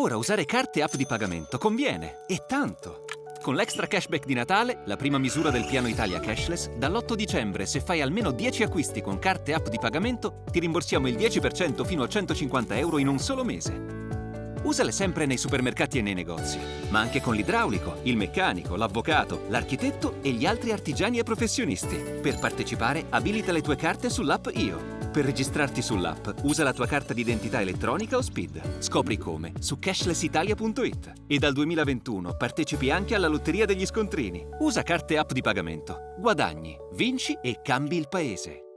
Ora usare carte e app di pagamento conviene, e tanto. Con l'extra cashback di Natale, la prima misura del piano Italia Cashless, dall'8 dicembre se fai almeno 10 acquisti con carte e app di pagamento, ti rimborsiamo il 10% fino a 150 euro in un solo mese. Usale sempre nei supermercati e nei negozi, ma anche con l'idraulico, il meccanico, l'avvocato, l'architetto e gli altri artigiani e professionisti. Per partecipare, abilita le tue carte sull'app IO. Per registrarti sull'app, usa la tua carta d'identità elettronica o SPID. Scopri come su cashlessitalia.it. E dal 2021 partecipi anche alla lotteria degli scontrini. Usa carte app di pagamento. Guadagni, vinci e cambi il paese.